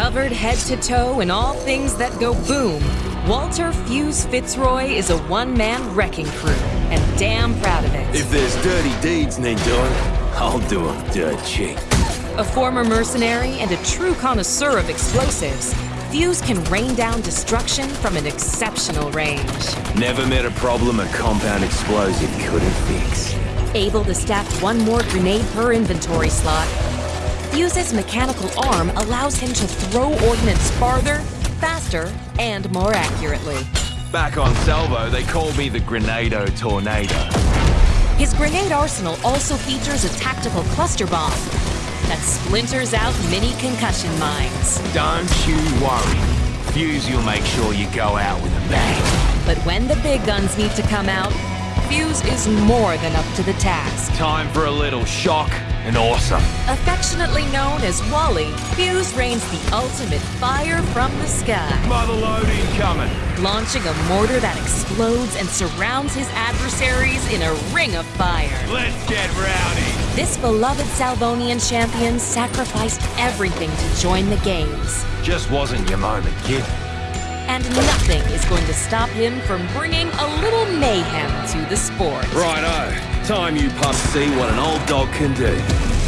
Covered head to toe in all things that go boom, Walter Fuse Fitzroy is a one-man wrecking crew, and damn proud of it. If there's dirty deeds need doing, I'll do 'em dirt cheap. A former mercenary and a true connoisseur of explosives, Fuse can rain down destruction from an exceptional range. Never met a problem a compound explosive couldn't fix. Able to stack one more grenade per inventory slot, Fuse's mechanical arm allows him to throw ordnance farther, faster, and more accurately. Back on Salvo, they call me the Grenado Tornado. His grenade arsenal also features a tactical cluster bomb that splinters out mini concussion mines. Don't you worry. Fuse will make sure you go out with a bang. But when the big guns need to come out, Fuse is more than up to the task. Time for a little shock and awesome. Affectionately known as Wally, Fuse rains the ultimate fire from the sky, Motherlode incoming. launching a mortar that explodes and surrounds his adversaries in a ring of fire. Let's get rowdy. This beloved Salvonian champion sacrificed everything to join the games. Just wasn't your moment, kid. And nothing is going to stop him from bringing a little mayhem to the sport. Righto. Time you pups see what an old dog can do.